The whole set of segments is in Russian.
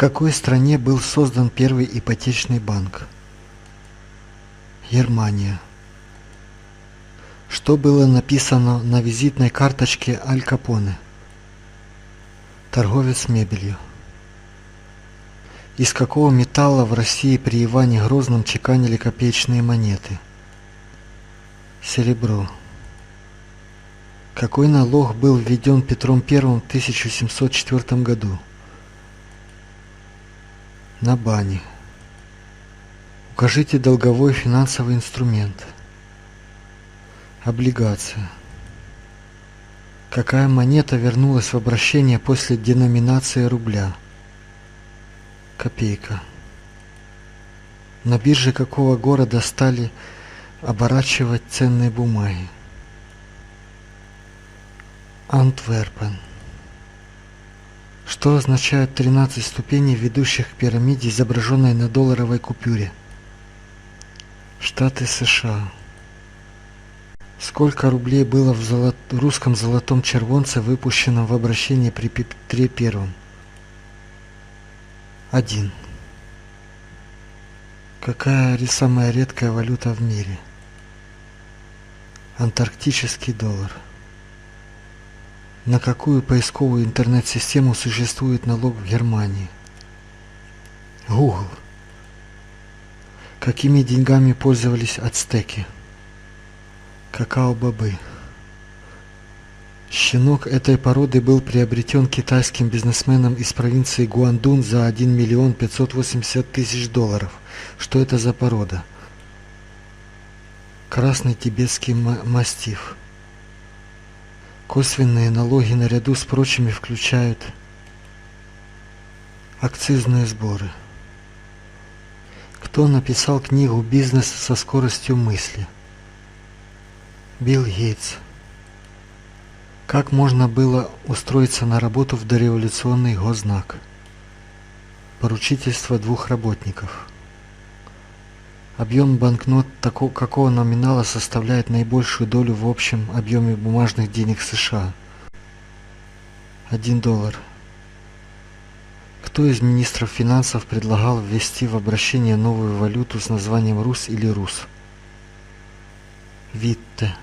какой стране был создан первый ипотечный банк? Германия. Что было написано на визитной карточке Аль Капоне? Торговец мебелью. Из какого металла в России при Иване Грозном чеканили копеечные монеты? Серебро. Какой налог был введен Петром I в 1704 году? На бане. Укажите долговой финансовый инструмент. Облигация. Какая монета вернулась в обращение после деноминации рубля? Копейка. На бирже какого города стали оборачивать ценные бумаги? Антверпен. Что означают 13 ступеней, ведущих к пирамиде, изображенной на долларовой купюре? Штаты США. Сколько рублей было в золот... русском золотом червонце, выпущенном в обращение при Петре Первом? Один. Какая самая редкая валюта в мире? Антарктический доллар. На какую поисковую интернет-систему существует налог в Германии? Google. Какими деньгами пользовались ацтеки? Какао-бобы. Щенок этой породы был приобретен китайским бизнесменом из провинции Гуандун за 1 миллион 580 тысяч долларов. Что это за порода? Красный тибетский мастиф. Косвенные налоги наряду с прочими включают акцизные сборы. Кто написал книгу «Бизнес со скоростью мысли»? Билл Гейтс. Как можно было устроиться на работу в дореволюционный гознак? Поручительство двух работников. Объем банкнот такого, какого номинала составляет наибольшую долю в общем объеме бумажных денег США? 1 доллар. Кто из министров финансов предлагал ввести в обращение новую валюту с названием РУС или РУС? Витте.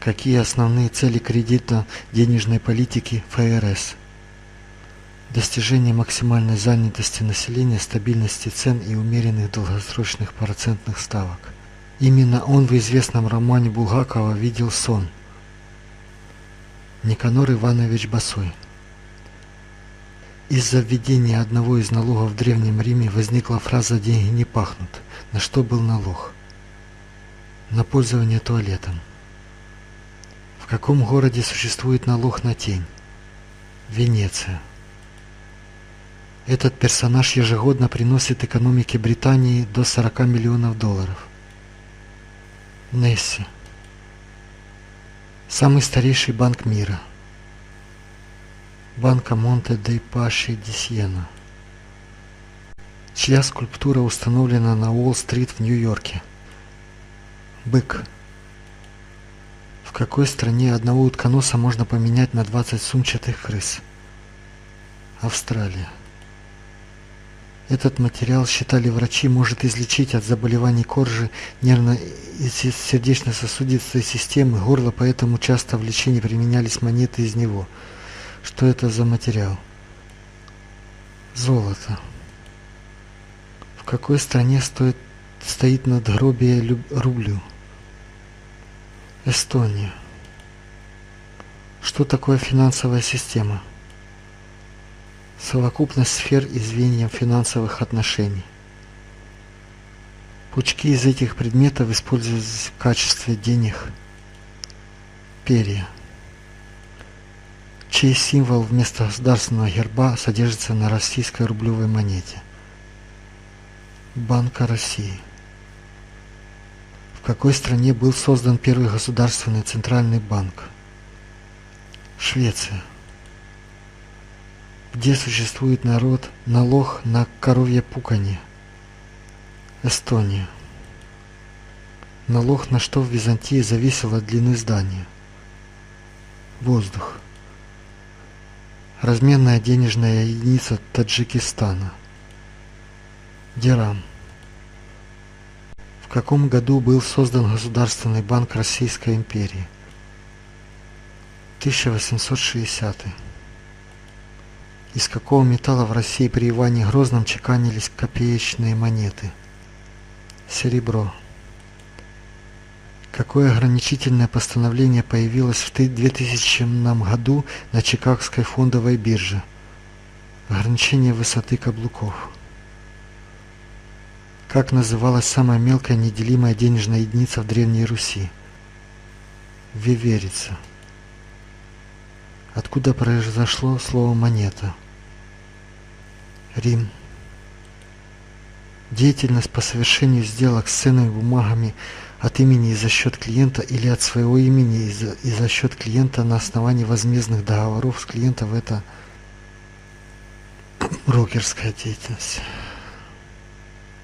Какие основные цели кредитно-денежной политики ФРС? Достижение максимальной занятости населения, стабильности цен и умеренных долгосрочных процентных ставок. Именно он в известном романе Булгакова видел сон. Никанор Иванович Басой. Из-за введения одного из налогов в Древнем Риме возникла фраза «деньги не пахнут». На что был налог? На пользование туалетом. В каком городе существует налог на тень? Венеция. Этот персонаж ежегодно приносит экономике Британии до 40 миллионов долларов. Несси. Самый старейший банк мира. Банка Монте де Паши ди Сьена. Чья скульптура установлена на Уолл-стрит в Нью-Йорке? Бык. В какой стране одного утконоса можно поменять на 20 сумчатых крыс? Австралия. Этот материал, считали врачи, может излечить от заболеваний кожи, нервно- и сердечно-сосудистой системы, горла, поэтому часто в лечении применялись монеты из него. Что это за материал? Золото. В какой стране стоит, стоит надгробие рублю? Эстония. Что такое финансовая система? Совокупность сфер и звеньев финансовых отношений. Пучки из этих предметов используются в качестве денег. Перья. Чей символ вместо государственного герба содержится на российской рублевой монете. Банка России. В какой стране был создан первый государственный центральный банк? Швеция где существует народ, налог на коровье пуканье. Эстония. Налог на что в Византии зависел от длины здания. Воздух. Разменная денежная единица Таджикистана. Дирам. В каком году был создан Государственный банк Российской империи? 1860. Из какого металла в России при Иване Грозном чеканились копеечные монеты? Серебро. Какое ограничительное постановление появилось в 2000 году на Чикагской фондовой бирже? Ограничение высоты каблуков. Как называлась самая мелкая неделимая денежная единица в Древней Руси? Веверица. Откуда произошло слово «монета»? Рим. Деятельность по совершению сделок с ценными бумагами от имени и за счет клиента или от своего имени и за, и за счет клиента на основании возмездных договоров с клиентом это брокерская деятельность.